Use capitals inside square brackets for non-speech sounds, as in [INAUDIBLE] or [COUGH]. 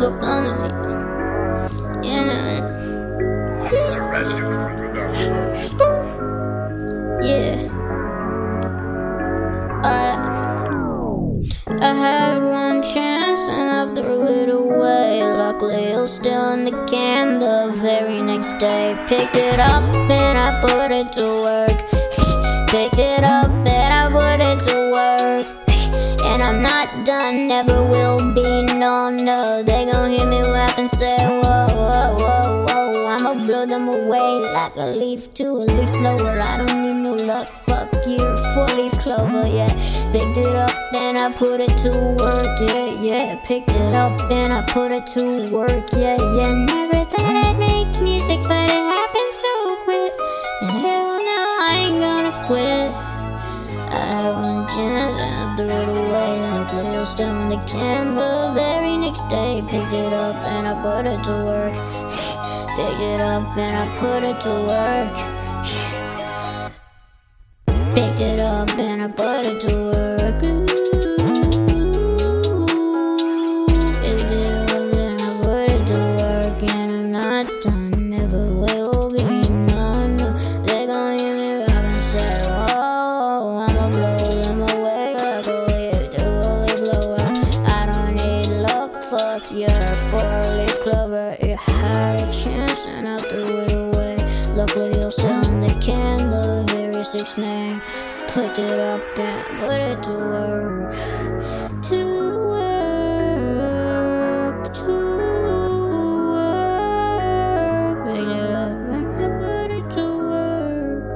diplomacy. Uh, yeah. Yeah. Alright. I had one chance and I threw it away. Luckily, it was still in the can the very next day. Picked it up and I put it to work. Picked it up and I put it to work. And I'm not done, never will no. They gon' hear me laugh and say, whoa, whoa, whoa, whoa. I'ma blow them away like a leaf to a leaf blower. I don't need no luck, fuck you, four leaf clover, yeah. Picked it up and I put it to work, yeah, yeah. Picked it up and I put it to work, yeah, yeah. Never thought I'd make music, but it happened so quick. And hell no, I ain't gonna quit. I I threw it away. Luckily, I was still in the can the very next day. Picked it up and I put it to work. [SIGHS] Picked it up and I put it to work. [SIGHS] Picked it up and I put it to work. Fuck your four leaf clover. It had a chance and I threw it away. Luckily, you're still in the can, the very sixth name. Picked it up and put it to work.